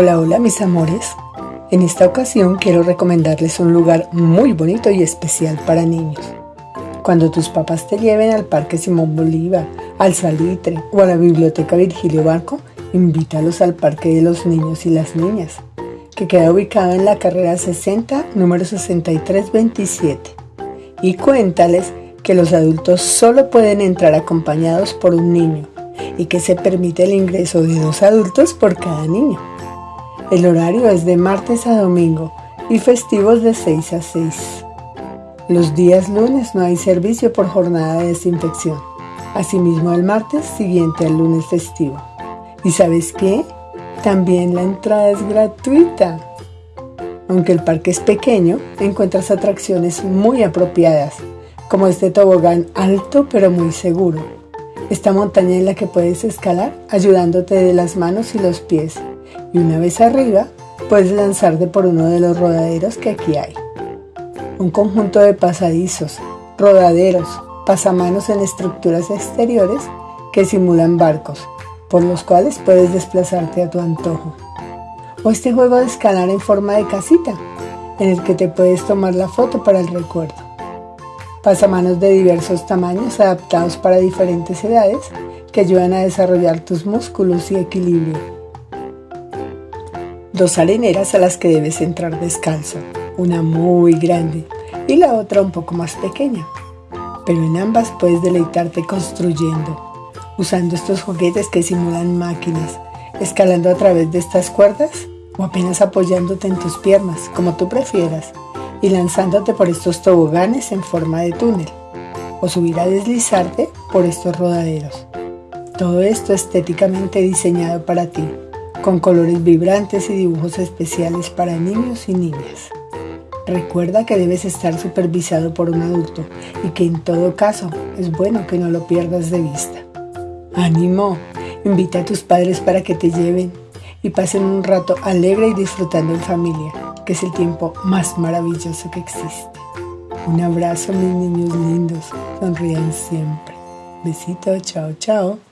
Hola, hola mis amores. En esta ocasión quiero recomendarles un lugar muy bonito y especial para niños. Cuando tus papás te lleven al Parque Simón Bolívar, al Salitre o a la Biblioteca Virgilio Barco, invítalos al Parque de los Niños y las Niñas, que queda ubicado en la carrera 60, número 6327. Y cuéntales que los adultos solo pueden entrar acompañados por un niño y que se permite el ingreso de dos adultos por cada niño. El horario es de martes a domingo y festivos de 6 a 6. Los días lunes no hay servicio por jornada de desinfección. Asimismo el martes siguiente al lunes festivo. ¿Y sabes qué? También la entrada es gratuita. Aunque el parque es pequeño, encuentras atracciones muy apropiadas, como este tobogán alto pero muy seguro. Esta montaña en la que puedes escalar ayudándote de las manos y los pies y una vez arriba puedes lanzarte por uno de los rodaderos que aquí hay. Un conjunto de pasadizos, rodaderos, pasamanos en estructuras exteriores que simulan barcos, por los cuales puedes desplazarte a tu antojo. O este juego de escalar en forma de casita, en el que te puedes tomar la foto para el recuerdo. Pasamanos de diversos tamaños adaptados para diferentes edades que ayudan a desarrollar tus músculos y equilibrio dos areneras a las que debes entrar descalzo, una muy grande y la otra un poco más pequeña. Pero en ambas puedes deleitarte construyendo, usando estos juguetes que simulan máquinas, escalando a través de estas cuerdas o apenas apoyándote en tus piernas, como tú prefieras, y lanzándote por estos toboganes en forma de túnel, o subir a deslizarte por estos rodaderos. Todo esto estéticamente diseñado para ti con colores vibrantes y dibujos especiales para niños y niñas. Recuerda que debes estar supervisado por un adulto y que en todo caso es bueno que no lo pierdas de vista. ¡Ánimo! Invita a tus padres para que te lleven y pasen un rato alegre y disfrutando en familia, que es el tiempo más maravilloso que existe. Un abrazo mis niños lindos, sonrían siempre. Besito, chao, chao.